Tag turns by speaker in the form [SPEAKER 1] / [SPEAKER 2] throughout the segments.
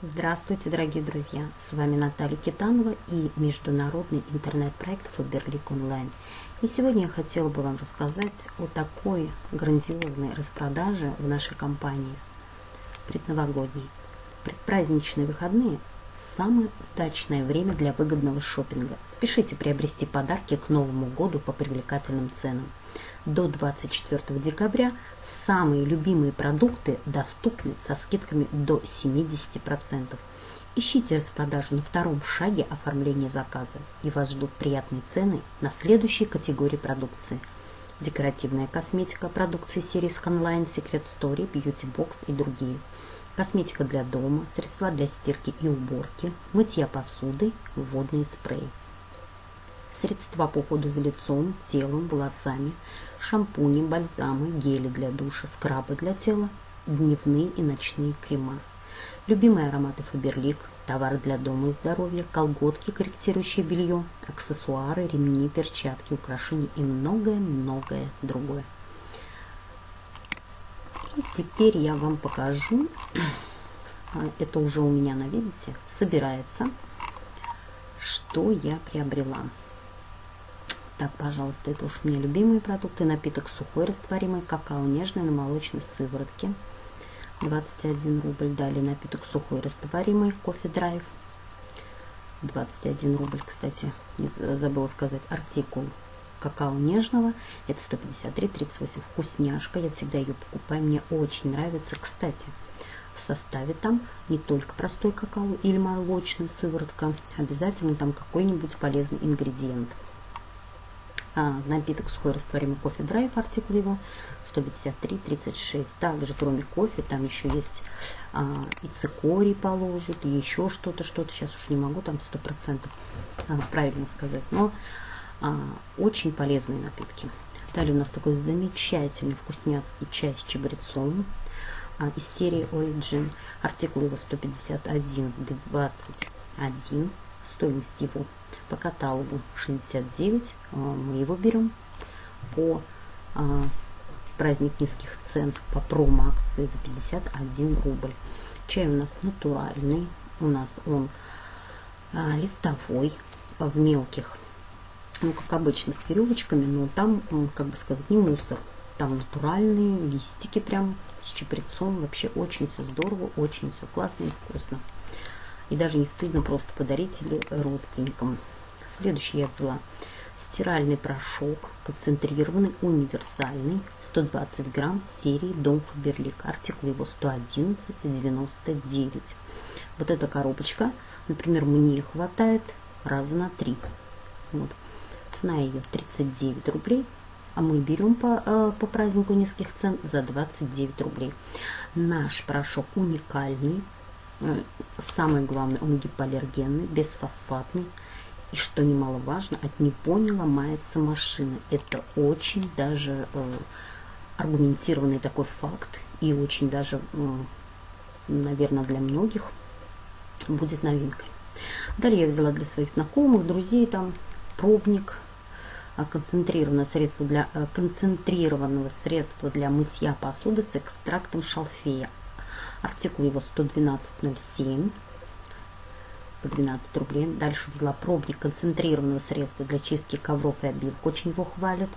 [SPEAKER 1] Здравствуйте, дорогие друзья! С вами Наталья Китанова и международный интернет-проект Фаберлик Онлайн. И сегодня я хотела бы вам рассказать о такой грандиозной распродаже в нашей компании предновогодней. Предпраздничные выходные – самое удачное время для выгодного шопинга. Спешите приобрести подарки к Новому году по привлекательным ценам – до 24 декабря самые любимые продукты доступны со скидками до 70%. Ищите распродажу на втором шаге оформления заказа, и вас ждут приятные цены на следующие категории продукции. Декоративная косметика, продукции серии Scanline, Secret Story, Beauty Box и другие. Косметика для дома, средства для стирки и уборки, мытья посуды, водные спреи средства по уходу за лицом, телом, волосами, шампуни, бальзамы, гели для душа, скрабы для тела, дневные и ночные крема. Любимые ароматы Фаберлик, товары для дома и здоровья, колготки, корректирующее белье, аксессуары, ремни, перчатки, украшения и многое-многое другое. Теперь я вам покажу, а, это уже у меня на видите, собирается, что я приобрела. Так, пожалуйста, это уж у меня любимые продукты. Напиток сухой растворимый, какао нежный на молочной сыворотке. 21 рубль. Далее напиток сухой растворимый, кофе драйв. 21 рубль, кстати, забыла сказать, артикул какао нежного. Это 153,38. Вкусняшка. Я всегда ее покупаю. Мне очень нравится. Кстати, в составе там не только простой какао или молочная сыворотка. Обязательно там какой-нибудь полезный ингредиент а, напиток сухой растворимый кофе драйв, артикул его 153,36. Также, кроме кофе, там еще есть а, и цикорий положат, и еще что-то, что-то, сейчас уж не могу там 100% а, правильно сказать, но очень полезные напитки. Далее у нас такой замечательный вкусняцкий чай с чабрецом а, из серии Origin. Артикул его 151,21. Стоимость его по каталогу 69. А, мы его берем по а, праздник низких цен по промо-акции за 51 рубль. Чай у нас натуральный. У нас он а, листовой в мелких, ну, как обычно, с веревочками, но там, как бы сказать, не мусор. Там натуральные листики прям с чепрецом. Вообще очень все здорово, очень все классно и вкусно. И даже не стыдно просто подарить или родственникам. Следующий я взяла стиральный порошок, концентрированный, универсальный, 120 грамм серии Дом Фаберлик. Артикул его 111,99. Вот эта коробочка, например, мне хватает раза на три. Вот. Цена ее 39 рублей, а мы берем по, э, по празднику низких цен за 29 рублей. Наш порошок уникальный, э, самое главное, он гипоаллергенный, бесфосфатный, и что немаловажно, от него не ломается машина. Это очень даже э, аргументированный такой факт и очень даже, э, наверное, для многих будет новинкой. Далее я взяла для своих знакомых, друзей там пробник, концентрированное средство для, э, концентрированного средства для мытья посуды с экстрактом шалфея. Артикул его 112.07 по 12 рублей. Дальше взяла пробник концентрированного средства для чистки ковров и обивок. Очень его хвалят.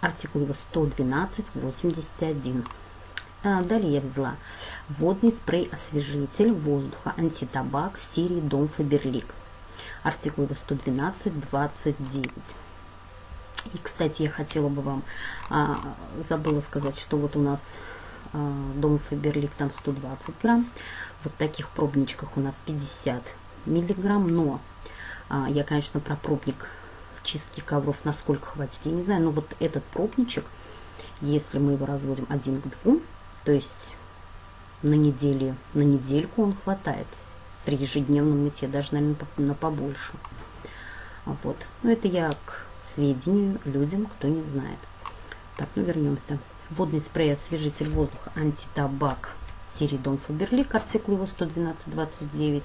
[SPEAKER 1] Артикул его 112,81. А, далее я взяла водный спрей-освежитель воздуха антитабак серии Дом Фаберлик. Артикул его 112,29. И, кстати, я хотела бы вам, а, забыла сказать, что вот у нас а, Дом Фаберлик там 120 грамм. Вот таких пробничках у нас 50 миллиграмм, но а, я, конечно, про пробник чистки ковров насколько хватит, я не знаю, но вот этот пробничек, если мы его разводим один к двум, то есть на неделе, на недельку он хватает при ежедневном мытье, даже, наверное, на побольше. Вот. Но это я к сведению людям, кто не знает. Так, ну вернемся. Водный спрей освежитель воздуха антитабак серии Дом Фаберлик, артикул его 112,29,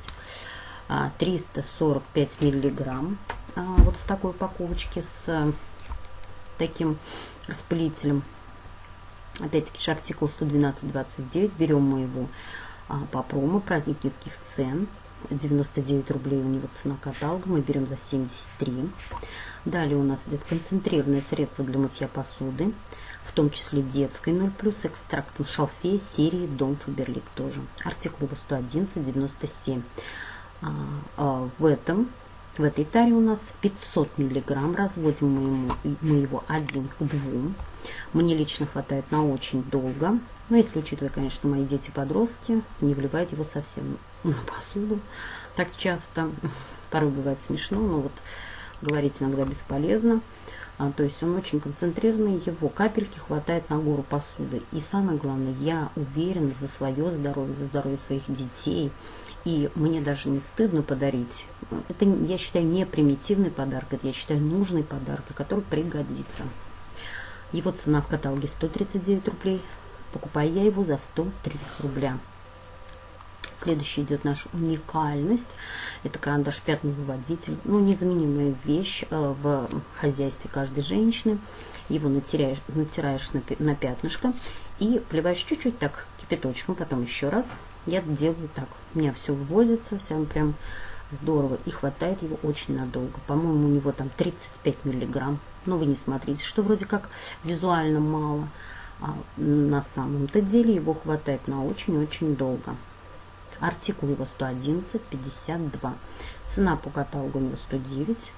[SPEAKER 1] 345 а, миллиграмм, а, вот в такой упаковочке с э, таким распылителем. Опять-таки же артикул 112,29, берем мы его а, по промо праздник низких цен. 99 рублей у него цена каталога, мы берем за 73. Далее у нас идет концентрированное средство для мытья посуды, в том числе детской 0+, с экстрактом шалфея серии Дом Фаберлик тоже. Артикул его 111,97. А, а, в этом в этой таре у нас 500 миллиграмм. Разводим мы, ему, мы его один к двум. Мне лично хватает на очень долго. Но если учитывая, конечно, мои дети-подростки, не вливают его совсем на посуду так часто. Порой бывает смешно, но вот говорить иногда бесполезно. А, то есть он очень концентрированный, его капельки хватает на гору посуды. И самое главное, я уверена за свое здоровье, за здоровье своих детей – и мне даже не стыдно подарить. Это, я считаю, не примитивный подарок, это, я считаю, нужный подарок, который пригодится. Его цена в каталоге 139 рублей. Покупаю я его за 103 рубля. Следующий идет наша уникальность. Это карандаш пятный выводитель. Ну, незаменимая вещь э, в хозяйстве каждой женщины. Его натираешь, натираешь на, на пятнышко и плеваешь чуть-чуть так кипяточком, потом еще раз я делаю так. У меня все вводится, все прям здорово. И хватает его очень надолго. По-моему, у него там 35 миллиграмм. Но вы не смотрите, что вроде как визуально мало. А на самом-то деле его хватает на очень-очень долго. Артикул его 111,52. Цена по каталогу у него 109.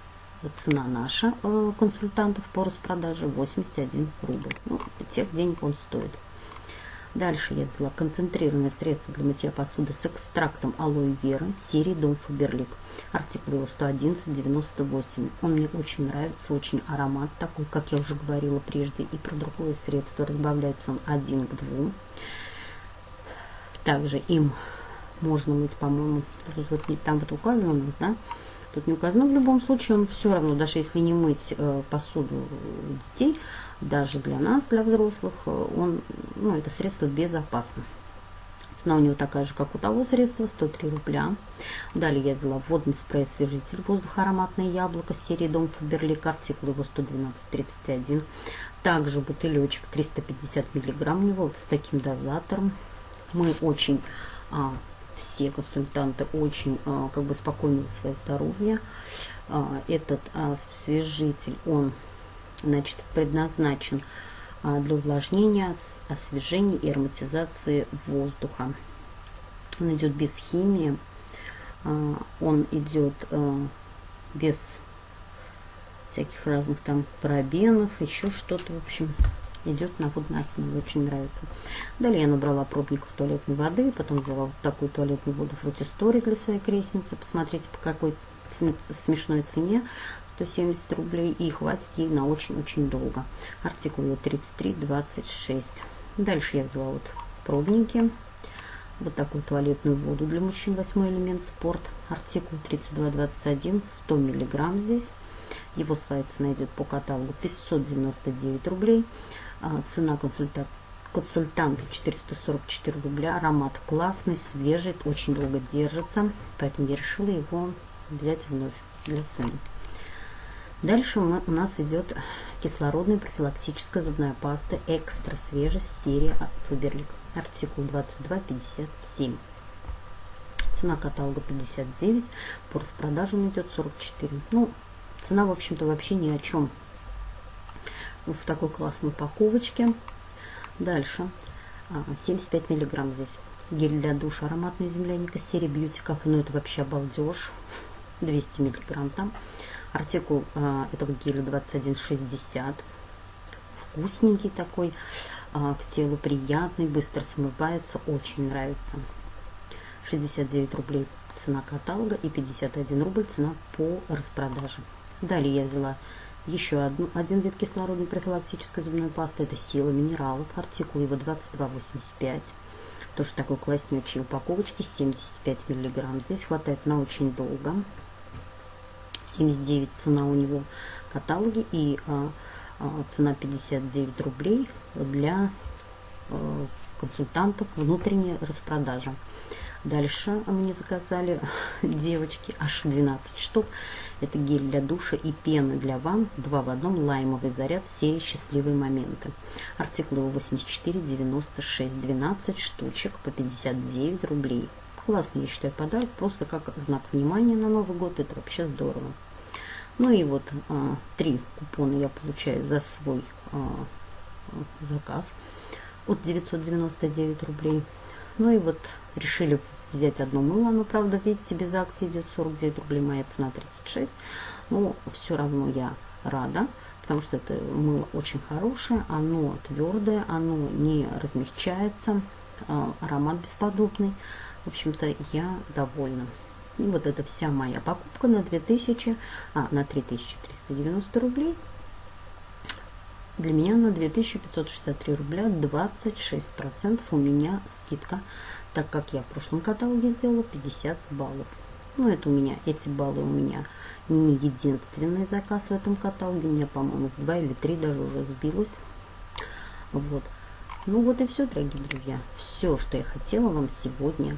[SPEAKER 1] Цена наша э, консультантов по распродаже 81 рубль. Ну, тех денег он стоит. Дальше я взяла концентрированное средство для мытья посуды с экстрактом алоэ вера серии Дом Фаберлик. Артикул его 111,98. Он мне очень нравится, очень аромат такой, как я уже говорила прежде. И про другое средство разбавляется он один к двум. Также им можно мыть, по-моему, вот, там вот указано да, тут не указано, но в любом случае он все равно, даже если не мыть э, посуду детей, даже для нас, для взрослых, э, он, ну, это средство безопасно. Цена у него такая же, как у того средства, 103 рубля. Далее я взяла водный спрей освежитель воздуха ароматное яблоко серии Дом Фаберлик, артикул его 112,31. Также бутылечек 350 миллиграмм у него с таким дозатором. Мы очень, а, все консультанты очень а, как бы спокойны за свое здоровье. А, этот освежитель, он значит, предназначен а, для увлажнения, освежения и ароматизации воздуха. Он идет без химии, а, он идет а, без всяких разных там парабенов, еще что-то, в общем, идет на водной основе, очень нравится. Далее я набрала пробников туалетной воды, потом взяла вот такую туалетную воду фрутистори для своей крестницы. Посмотрите, по какой смешной цене. 170 рублей и хватит ей на очень-очень долго. Артикул 33,26. Дальше я взяла вот пробники. Вот такую туалетную воду для мужчин, восьмой элемент спорт. Артикул 32,21, 100 миллиграмм здесь. Его своя цена идет по каталогу 599 рублей. А, цена консультанта консультанту 444 рубля. Аромат классный, свежий, очень долго держится. Поэтому я решила его взять вновь для сына. Дальше у нас идет кислородная профилактическая зубная паста экстра свежесть серия от Фаберлик. Артикул 2257. Цена каталога 59, по распродажам идет 44. Ну, цена, в общем-то, вообще ни о чем. В такой классной упаковочке. Дальше 75 а, миллиграмм здесь. Гель для душа ароматная земляника серии Beauty Cafe. Ну, это вообще обалдеж. 200 миллиграмм там. Артикул а, этого геля 2160. Вкусненький такой, а, к телу приятный, быстро смывается, очень нравится. 69 рублей цена каталога и 51 рубль цена по распродаже. Далее я взяла еще одну, один вид кислородной профилактической зубной пасты. Это сила минералов. Артикул его 22,85. Тоже такой класснючей упаковочки. 75 миллиграмм. Здесь хватает на очень долго. 79 цена у него каталоги и а, а, цена 59 рублей для а, консультантов внутренняя распродажа. Дальше мне заказали девочки аж 12 штук. Это гель для душа и пены для ванн. Два в одном лаймовый заряд серии «Счастливые моменты». Артикул его 84, 96, 12 штучек по 59 рублей. Классный, я считаю, подарок. Просто как знак внимания на Новый год. Это вообще здорово. Ну и вот а, три купона я получаю за свой а, заказ от 999 рублей. Ну и вот решили взять одно мыло, оно, правда, видите, без акции идет 49 рублей, моя цена 36. Но все равно я рада, потому что это мыло очень хорошее, оно твердое, оно не размягчается, а, аромат бесподобный. В общем-то, я довольна. И вот это вся моя покупка на 2000, а, на 3390 рублей. Для меня на 2563 рубля 26% у меня скидка, так как я в прошлом каталоге сделала 50 баллов. Ну, это у меня, эти баллы у меня не единственный заказ в этом каталоге. У меня, по-моему, два или три даже уже сбилось. Вот. Ну вот и все, дорогие друзья. Все, что я хотела вам сегодня